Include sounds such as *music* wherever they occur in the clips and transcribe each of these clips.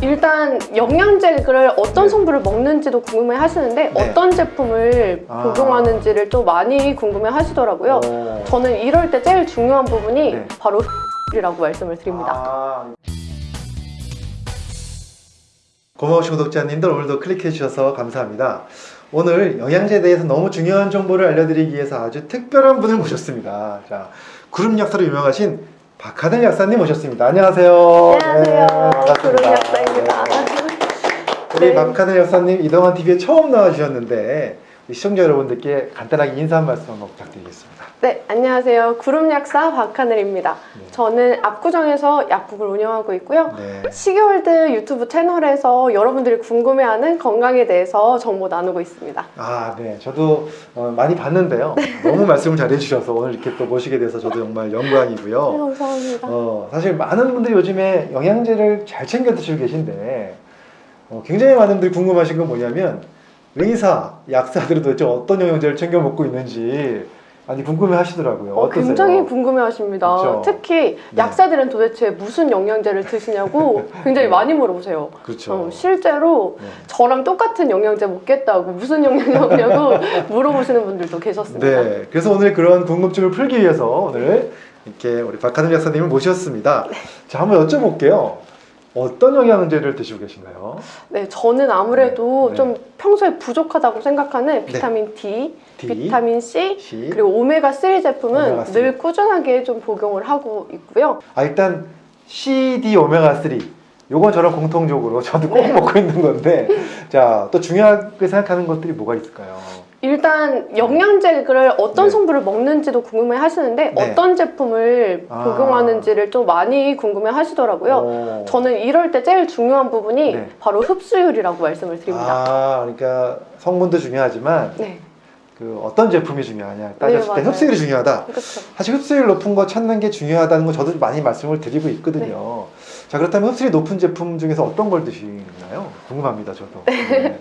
일단 영양제를 어떤 네. 성분을 먹는지도 궁금해 하시는데 네. 어떤 제품을 아. 복용하는지를 또 많이 궁금해 하시더라고요. 오. 저는 이럴 때 제일 중요한 부분이 네. 바로 이라고 말씀을 드립니다. 아. 고마우신 구독자님들 오늘도 클릭해 주셔서 감사합니다. 오늘 영양제에 대해서 너무 중요한 정보를 알려드리기 위해서 아주 특별한 분을 모셨습니다. 자, 구름 약사로 유명하신 박하늘 약사님 모셨습니다. 안녕하세요. 안녕하세요. 네, 반갑습니다. 약사입니다. 네. 우리 네. 박하늘 약사님 이동환 TV에 처음 나와주셨는데 시청자 여러분들께 간단하게 인사 한 말씀 한번 부탁드리겠습니다. 네, 안녕하세요. 구름 약사 박하늘입니다. 네. 저는 압구정에서 약국을 운영하고 있고요. 네. 시계월드 유튜브 채널에서 여러분들이 궁금해하는 건강에 대해서 정보 나누고 있습니다. 아, 네. 저도 어, 많이 봤는데요. 너무 말씀을 잘해주셔서 오늘 이렇게 또 모시게 돼서 저도 정말 네, 영광이고요. 감사합니다. 어, 사실 많은 분들이 요즘에 영양제를 잘 챙겨 드시고 계신데 어, 굉장히 많은 분들이 궁금하신 건 뭐냐면 의사, 약사들은 도대체 어떤 영양제를 챙겨 먹고 있는지 많이 궁금해 하시더라고요. 어, 어떠세요? 굉장히 궁금해 하십니다. 그렇죠. 특히 네. 약사들은 도대체 무슨 영양제를 드시냐고 *laughs* 굉장히 네. 많이 물어보세요. 그렇죠. 어, 실제로 네. 저랑 똑같은 영양제 먹겠다고 무슨 영양제 먹냐고 *laughs* 물어보시는 분들도 계셨습니다. 네, 그래서 오늘 그런 궁금증을 풀기 위해서 오늘 이렇게 우리 박하늘 약사님을 모셨습니다. 네. 자, 한번 여쭤볼게요. 어떤 영양제를 드시고 계신가요? 네, 저는 아무래도 네. 좀 평소에 부족하다고 생각하는 비타민 D, D, 비타민 C, C. 그리고 오메가3 제품은 오메가3. 늘 꾸준하게 좀 복용을 하고 있고요. 아, 일단 CD 오메가 3. 요건 저랑 공통적으로 저도 꼭 네. 먹고 있는 건데 자, 또 중요하게 생각하는 것들이 뭐가 있을까요? 일단 영양제를 어떤 네. 성분을 먹는지도 궁금해 하시는데 네. 어떤 제품을 아. 복용하는지를 좀 많이 궁금해 하시더라고요. 오. 저는 이럴 때 제일 중요한 부분이 네. 바로 흡수율이라고 말씀을 드립니다. 아, 그러니까 성분도 중요하지만 네, 그 어떤 제품이 중요하냐 따졌을 때 맞아요. 흡수율이 중요하다. 그렇죠. 사실 흡수율 높은 거 찾는 게 중요하다는 거 저도 많이 말씀을 드리고 있거든요. 자 그렇다면 흡수율이 높은 제품 중에서 어떤 걸 드시나요? 궁금합니다, 저도. 네.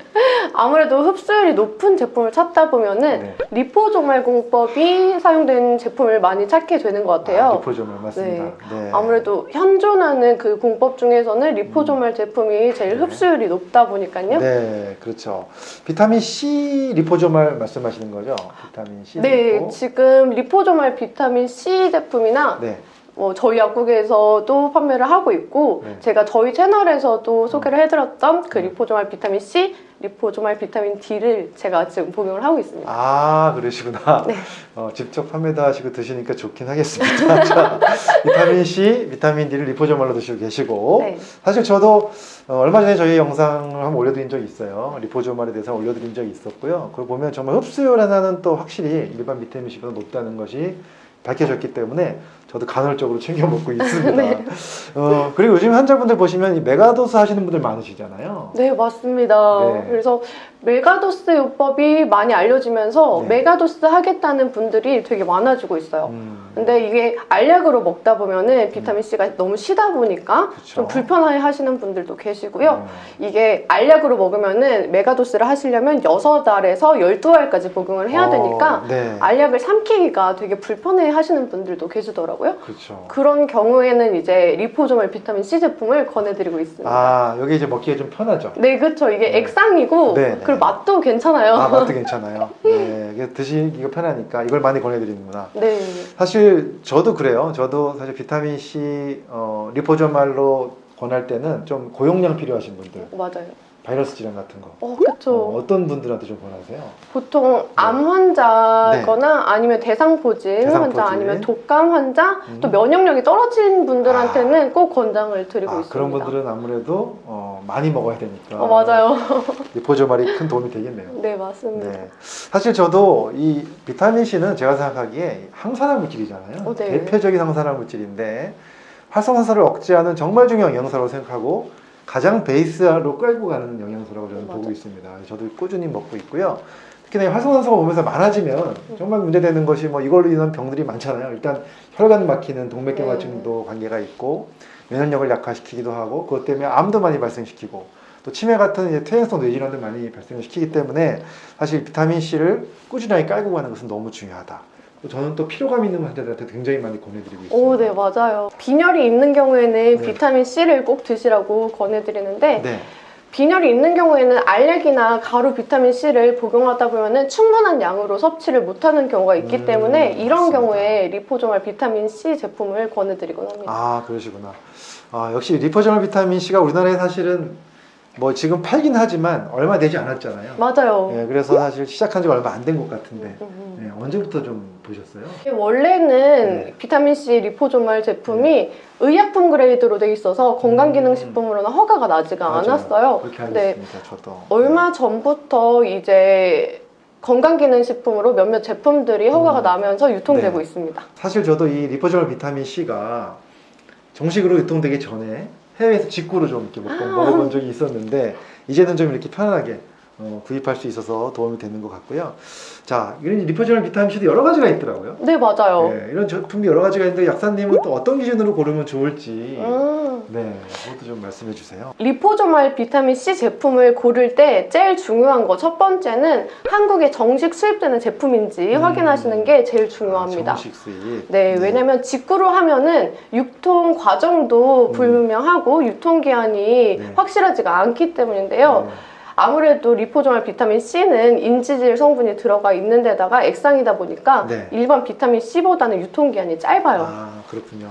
아무래도 흡수율이 높은 제품을 찾다 보면은 네. 리포조말 공법이 사용된 제품을 많이 찾게 되는 것 같아요. 아, 리포점을 맞습니다. 네. 아무래도 현존하는 그 공법 중에서는 리포조말 제품이 제일 네. 흡수율이 높다 보니까요. 네, 그렇죠. 비타민 C 리포조말 말씀하시는 거죠? 비타민 C. 네, 지금 리포조말 비타민 C 제품이나 네. 뭐 저희 약국에서도 판매를 하고 있고 네. 제가 저희 채널에서도 소개를 해드렸던 그 음. 리포조말 비타민 C, 리포조말 비타민 D를 제가 지금 복용을 하고 있습니다. 아, 그러시구나. 네. 어, 직접 판매도 하시고 드시니까 좋긴 하겠습니다. *laughs* 자, 비타민 C, 비타민 D를 liposomal로 드시고 계시고 네. 사실 저도 어, 얼마 전에 저희 영상을 한번 올려드린 적이 있어요. liposomal에 대해서 올려드린 적이 있었고요. 그걸 보면 정말 흡수율 하나는 또 확실히 일반 비타민 C보다 높다는 것이 밝혀졌기 때문에 저도 간헐적으로 챙겨 먹고 *laughs* 있습니다. 네. 어, 그리고 요즘 환자분들 보시면 이 megadose 하시는 분들 많으시잖아요. 네, 맞습니다. 네. 그래서 megadose 요법이 많이 알려지면서 네. megadose 하겠다는 분들이 되게 많아지고 있어요. 음, 근데 이게 알약으로 먹다 보면은 비타민 C가 너무 시다 보니까 그쵸. 좀 불편해 하시는 분들도 계시고요. 네. 이게 알약으로 먹으면은 megadose를 하시려면 6알에서 12알까지 복용을 해야 어, 되니까 네. 알약을 삼키기가 되게 불편해 하시는 분들도 계시더라고요. 그렇죠. 그런 경우에는 이제 liposomal 비타민 C 제품을 권해드리고 있습니다. 아, 여기 이제 먹기가 좀 편하죠. 네, 그렇죠. 이게 네. 액상이고 네, 네. 그리고 맛도 괜찮아요. 아, 맛도 *laughs* 괜찮아요. 네, 드시기가 편하니까 이걸 많이 권해드리는구나. 네, 사실 저도 그래요. 저도 사실 비타민 C 어, 리포저말로 권할 때는 좀 고용량 필요하신 분들, 맞아요. 바이러스 질환 같은 거. 어, 그렇죠. 어, 떤 분들한테 좀 권하세요? 보통 암 환자거나 아니면 대상포진 네. 대상포진. 환자 아니면 독감 환자 음. 또 면역력이 떨어진 분들한테는 꼭 권장을 드리고 아, 있습니다. 그런 분들은 아무래도 어, 많이 먹어야 되니까. 어, 맞아요. *laughs* 리포저말이 큰 도움이 되겠네요. 네, 맞습니다. 네. 사실 저도 이 비타민 C는 제가 생각하기에 항산화 물질이잖아요. 어, 네. 대표적인 항산화 물질인데 활성산소를 억제하는 정말 중요한 영양소라고 생각하고 가장 베이스로 끌고 가는 영양소라고 저는 어, 보고 맞아. 있습니다. 저도 꾸준히 먹고 있고요. 특히나 이 활성산소가 몸에서 많아지면 정말 문제되는 것이 뭐 이걸로 인한 병들이 많잖아요. 일단 혈관 막히는 동맥경화증도 관계가 있고 면역력을 약화시키기도 하고 그것 때문에 암도 많이 발생시키고 또 치매 같은 이제 퇴행성 뇌질환도 많이 발생시키기 때문에 사실 비타민 C를 꾸준하게 깔고 가는 것은 너무 중요하다. 또 저는 또 피로감 있는 환자들한테 굉장히 많이 권해드리고 있습니다. 오, 네, 맞아요. 빈혈이 있는 경우에는 네. 비타민 C를 꼭 드시라고 권해드리는데 네. 빈혈이 있는 경우에는 알약이나 가루 비타민 C를 복용하다 보면은 충분한 양으로 섭취를 못하는 경우가 있기 음, 때문에 이런 맞습니다. 경우에 리포조말 비타민 C 제품을 권해드리곤 합니다. 아 그러시구나. 아 역시 리포저널 비타민 C가 우리나라에 사실은 뭐 지금 팔긴 하지만 얼마 되지 않았잖아요. 맞아요. 네, 그래서 사실 시작한 지 얼마 안 된 것 같은데 음, 음. 네, 언제부터 좀 보셨어요? 원래는 네. 비타민 C 리포조말 제품이 의약품 그레이드로 돼 있어서 건강기능식품으로는 허가가 나지가 맞아요. 않았어요. 그렇게 네. 있습니다. 저도. 얼마 전부터 이제 건강기능식품으로 몇몇 제품들이 허가가 음. 나면서 유통되고 네. 있습니다. 사실 저도 이 liposomal 비타민 C가 정식으로 유통되기 전에 해외에서 직구로 좀 이렇게 먹- 아. 먹어본 적이 있었는데 이제는 좀 이렇게 편안하게 어, 구입할 수 있어서 도움이 되는 것 같고요. 자, 이런 liposomal 비타민 C도 여러 가지가 있더라고요. 네, 맞아요. 네, 이런 제품이 여러 가지가 있는데 약사님은 또 어떤 기준으로 고르면 좋을지 음. 네, 그것도 좀 말씀해 주세요. liposomal 비타민 C 제품을 고를 때 제일 중요한 거 첫 번째는 한국에 정식 수입되는 제품인지 음. 확인하시는 게 제일 중요합니다. 아, 정식 수입. 네, 왜냐면 직구로 하면은 유통 과정도 음. 불분명하고 유통기한이 네. 확실하지가 않기 때문인데요. 네. 아무래도 리포조말 비타민 C는 인지질 성분이 들어가 있는 데다가 액상이다 보니까 네. 일반 비타민 C보다는 유통기한이 짧아요. 아, 그렇군요.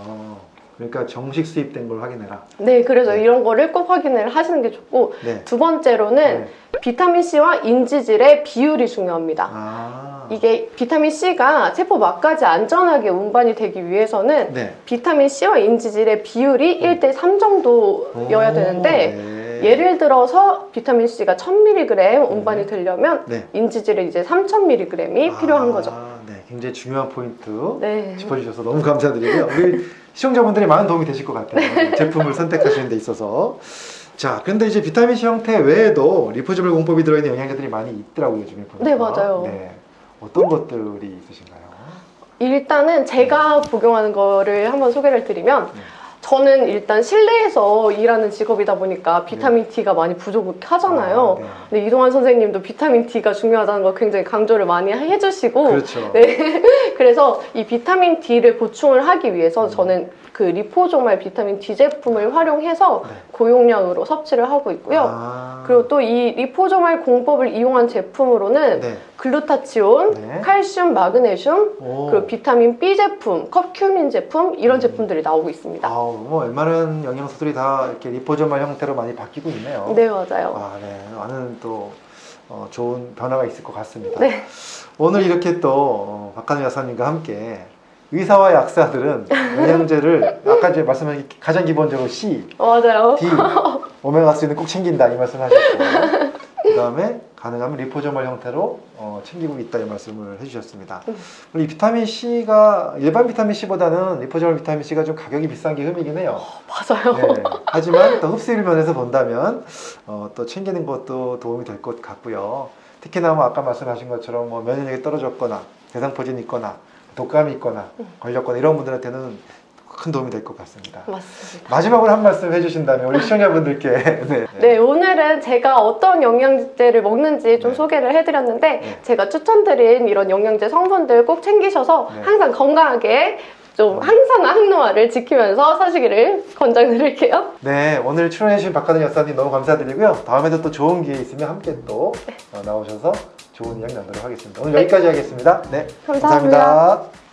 그러니까 정식 수입된 걸 확인해라. 네, 그래서 네. 이런 거를 꼭 확인을 하시는 게 좋고 네. 두 번째로는 네. 비타민 C와 인지질의 비율이 중요합니다. 아. 이게 비타민 C가 세포 막까지 안전하게 운반이 되기 위해서는 네. 비타민 C와 인지질의 비율이 1대 3 정도여야 오, 되는데 네. 예를 들어서 비타민 C가 1000mg 운반이 되려면 네. 인지질은 이제 3000mg이 필요한 아, 거죠. 네, 굉장히 중요한 포인트 네. 짚어주셔서 너무 감사드리고요. 우리 시청자분들이 많은 도움이 되실 것 같아요. 제품을 선택하시는 데 있어서. 자, 근데 이제 비타민 C 형태 외에도 리포저블 공법이 들어있는 영양제들이 많이 있더라고요, 요즘에 보니까. 네, 맞아요. 네. 어떤 것들이 있으신가요? 일단은 제가 복용하는 거를 한번 소개를 드리면 네. 저는 일단 실내에서 일하는 직업이다 보니까 비타민 D가 많이 부족하잖아요. 아, 네. 근데 이동환 선생님도 비타민 D가 중요하다는 걸 굉장히 강조를 많이 해주시고 그렇죠. 네. *laughs* 그래서 이 비타민 D를 보충을 하기 위해서 음. 저는 그 리포조말 비타민 D 제품을 활용해서 네. 고용량으로 섭취를 하고 있고요. 아, 그리고 또 이 리포조말 공법을 이용한 제품으로는 네. 글루타치온, 네. 칼슘, 마그네슘, 오. 그리고 비타민 B 제품, 컵큐민 제품 이런 음. 제품들이 나오고 있습니다. 아우, 뭐 웬만한 영양소들이 다 이렇게 리포저말 형태로 많이 바뀌고 있네요. 네 맞아요. 아, 네. 많은 또 어, 좋은 변화가 있을 것 같습니다. 네. 오늘 이렇게 또 어, 박한우 여사님과 함께 의사와 약사들은 영양제를 아까 이제 말씀하신 가장 기본적으로 C, 맞아요. D, 오메가3는 꼭 챙긴다 이 말씀하셨고 그 다음에 가능하면 리포저멀 형태로 어, 챙기고 있다 이 말씀을 해주셨습니다. 음. 이 비타민 C가 일반 비타민 C보다는 리포저멀 비타민 C가 좀 가격이 비싼 게 흠이긴 해요. 맞아요. 네. 하지만 또 흡수율 면에서 본다면 어, 또 챙기는 것도 도움이 될 것 같고요. 특히나 뭐 아까 말씀하신 것처럼 뭐 면역력이 떨어졌거나 대상포진이 있거나 독감이 있거나 음. 걸렸거나 이런 분들한테는 큰 도움이 될 것 같습니다. 맞습니다. 마지막으로 한 말씀 해주신다면 우리 시청자분들께 *laughs* 네. 네, 오늘은 제가 어떤 영양제를 먹는지 좀 네. 소개를 해드렸는데 네. 제가 추천드린 이런 영양제 성분들 꼭 챙기셔서 네. 항상 건강하게 좀 항상 항노화를 지키면서 사시기를 권장드릴게요. 네, 오늘 출연해주신 박하든 여사님 너무 감사드리고요. 다음에도 또 좋은 기회 있으면 함께 또 어, 나오셔서 좋은 이야기 나누도록 하겠습니다. 오늘 네. 여기까지 하겠습니다. 네, 감사합니다. 감사합니다.